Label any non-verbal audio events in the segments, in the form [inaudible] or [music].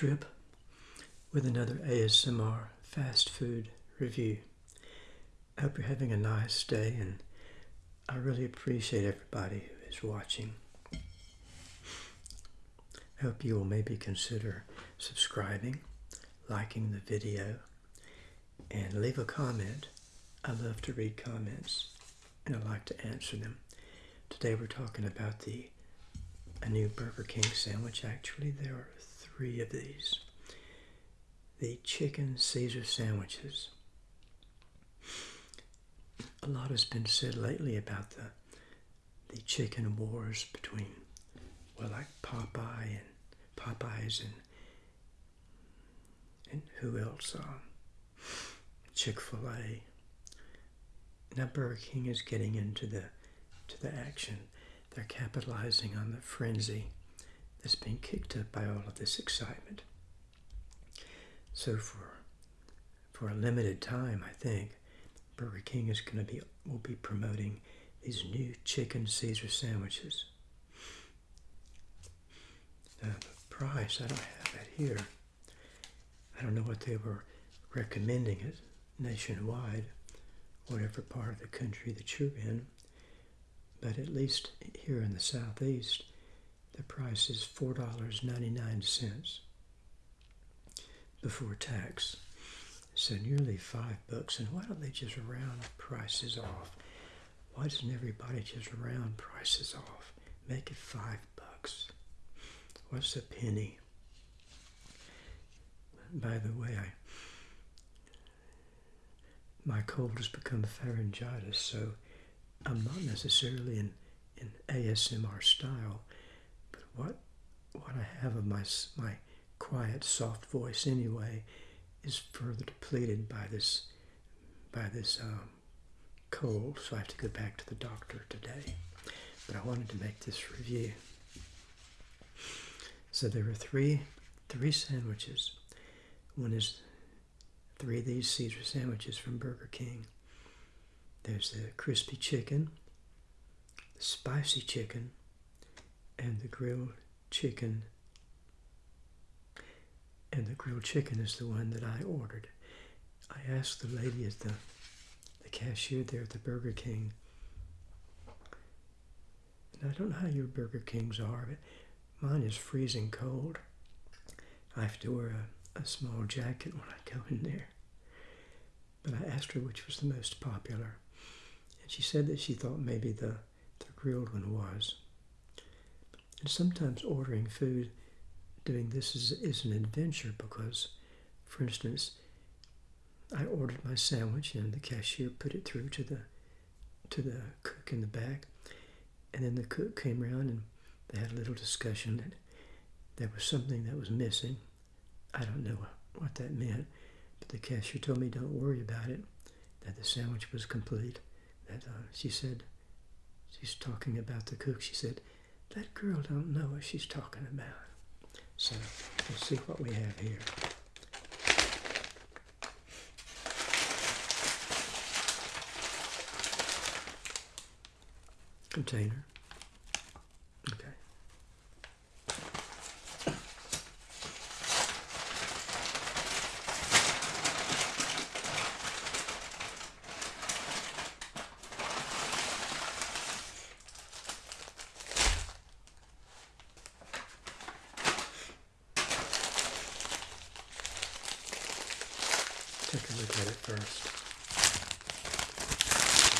Trip with another ASMR fast food review. I hope you're having a nice day and I really appreciate everybody who is watching. I hope you will maybe consider subscribing, liking the video, and leave a comment. I love to read comments and I like to answer them. Today we're talking about the a new Burger King sandwich. Actually, there are three of these. The chicken Caesar sandwiches. A lot has been said lately about the the chicken wars between well like Popeye and Popeyes and and who else? Um, Chick-fil-A. Now Burger King is getting into the to the action. They're capitalizing on the frenzy that's being kicked up by all of this excitement. So for for a limited time, I think Burger King is going to be will be promoting these new chicken Caesar sandwiches. Now the price, I don't have that here. I don't know what they were recommending it nationwide, whatever part of the country that you're in. But at least here in the southeast, the price is $4.99 before tax. So nearly five bucks. And why don't they just round prices off? Why doesn't everybody just round prices off? Make it five bucks. What's a penny? By the way, I my cold has become pharyngitis, so I'm not necessarily in, in ASMR style, but what what I have of my my quiet, soft voice anyway is further depleted by this by this um, cold. So I have to go back to the doctor today. But I wanted to make this review. So there are three three sandwiches. One is three of these Caesar sandwiches from Burger King. There's the crispy chicken, the spicy chicken, and the grilled chicken. And the grilled chicken is the one that I ordered. I asked the lady at the, the cashier there at the Burger King, and I don't know how your Burger Kings are, but mine is freezing cold. I have to wear a, a small jacket when I go in there. But I asked her which was the most popular. And she said that she thought maybe the, the grilled one was. And sometimes ordering food, doing this is, is an adventure because, for instance, I ordered my sandwich and the cashier put it through to the to the cook in the back, and then the cook came around and they had a little discussion that there was something that was missing. I don't know what that meant, but the cashier told me don't worry about it, that the sandwich was complete that uh, she said, she's talking about the cook. She said, that girl don't know what she's talking about. So let's see what we have here. Container. Take a look at it first.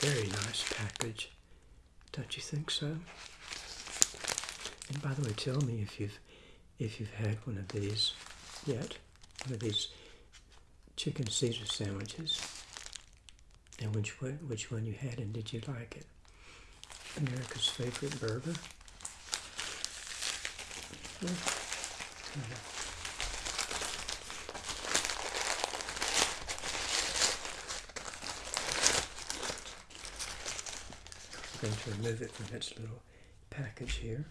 Very nice package. Don't you think so? And by the way, tell me if you've if you've had one of these yet. One of these chicken Caesar sandwiches. And which one, which one you had and did you like it? America's favorite burger. Well, going to remove it from its little package here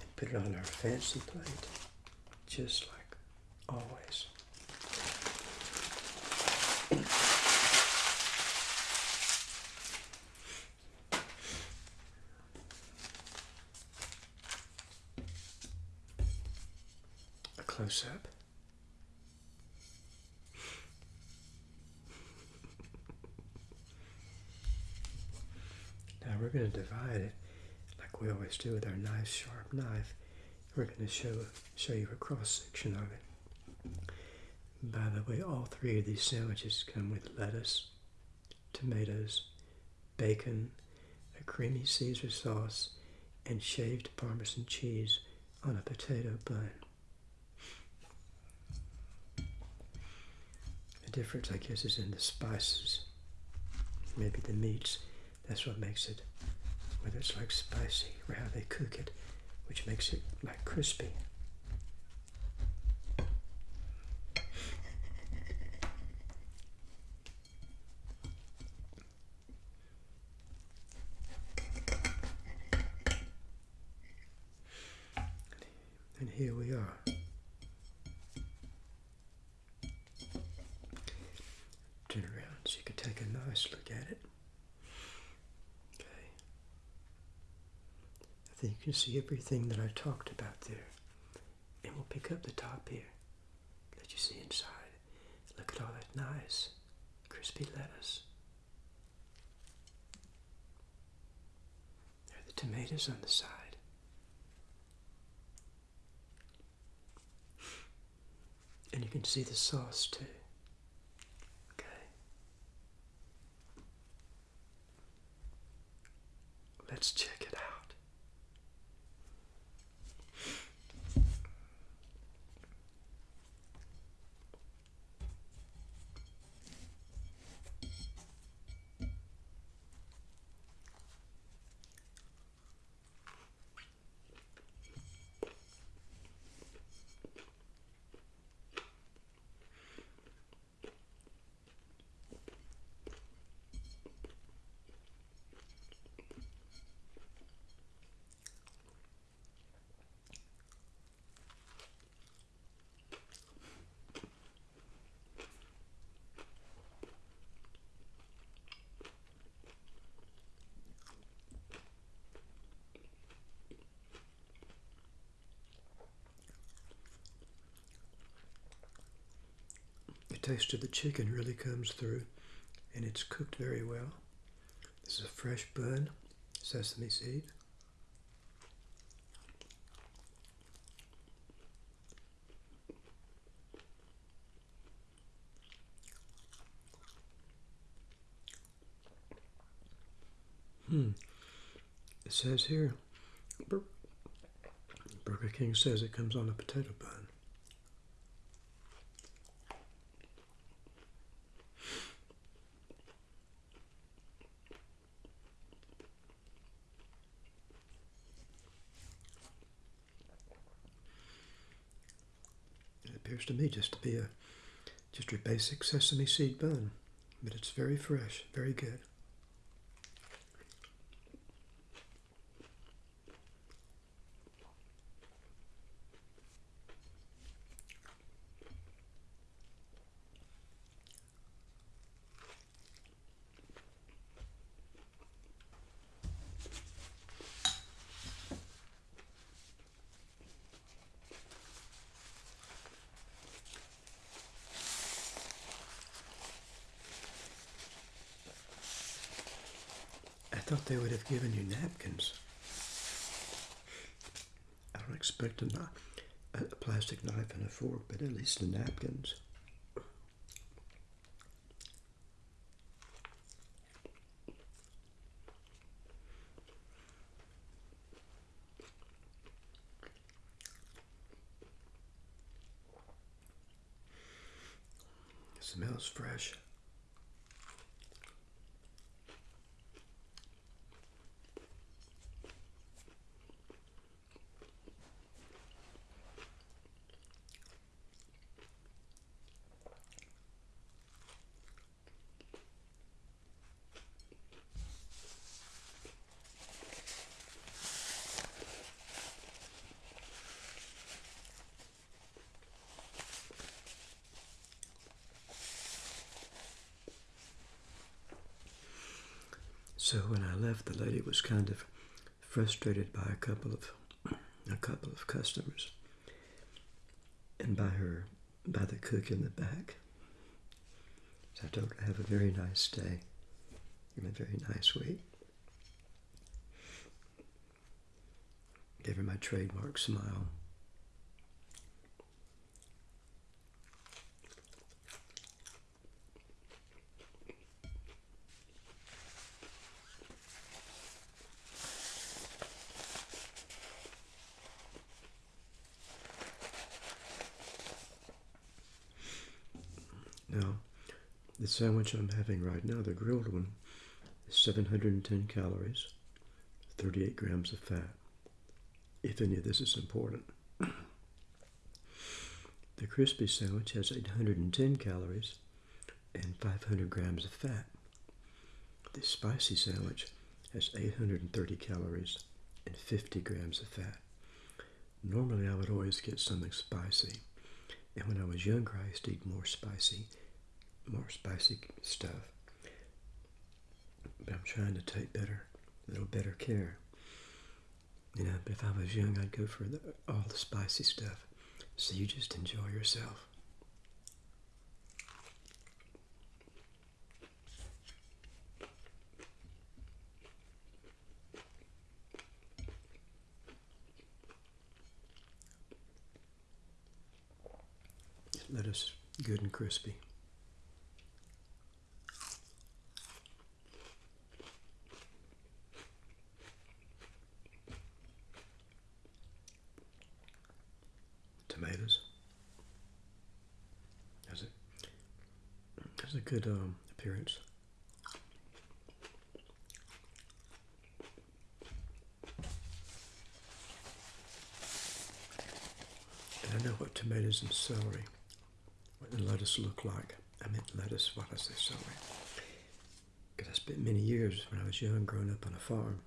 and put it on our fancy plate, just like always. A close up. We're going to divide it like we always do with our nice sharp knife. We're going to show show you a cross section of it. By the way, all three of these sandwiches come with lettuce, tomatoes, bacon, a creamy Caesar sauce, and shaved Parmesan cheese on a potato bun. The difference, I guess, is in the spices. Maybe the meats. That's what makes it, whether it's like spicy or how they cook it, which makes it like crispy. And here we are. Turn around so you can take a nice look at it. Okay. Think you can see everything that I talked about there. And we'll pick up the top here. Let you see inside. Look at all that nice crispy lettuce. There are the tomatoes on the side. And you can see the sauce too. Okay. Let's check it out. The taste of the chicken really comes through and it's cooked very well. This is a fresh bun, sesame seed. Hmm. It says here, Burger King says it comes on a potato bun. It appears to me just to be a just your basic sesame seed bun, but it's very fresh, very good. Thought they would have given you napkins. I don't expect a, uh, kni- a plastic knife and a fork, but at least the napkins. smells fresh. So when I left, the lady was kind of frustrated by a couple of a couple of customers, and by her, by the cook in the back. So I told her have a very nice day and a very nice week. Gave her my trademark smile. Now, the sandwich I'm having right now, the grilled one, is 710 calories, 38 grams of fat, if any of this is important. [clears throat] the crispy sandwich has 810 calories and 500 grams of fat. The spicy sandwich has 830 calories and 50 grams of fat. Normally, I would always get something spicy. And when I was younger, I used to eat more spicy more spicy stuff. But I'm trying to take better, a little better care. You know, if I was young, I'd go for the, all the spicy stuff. So you just enjoy yourself. Lettuce good and crispy. tomatoes. Has it has a good um, appearance. And I know what tomatoes and celery, what the lettuce look like. I meant lettuce, what I say celery. Because I spent many years when I was young growing up on a farm.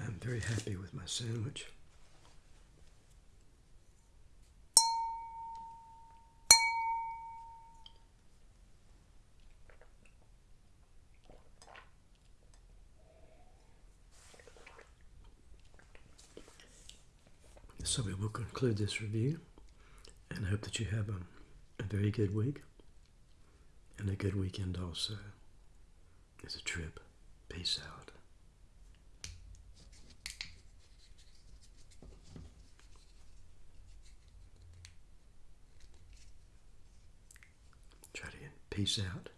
I'm very happy with my sandwich. So we will conclude this review and I hope that you have a, a very good week and a good weekend also. It's a trip. Peace out. Try to get peace out.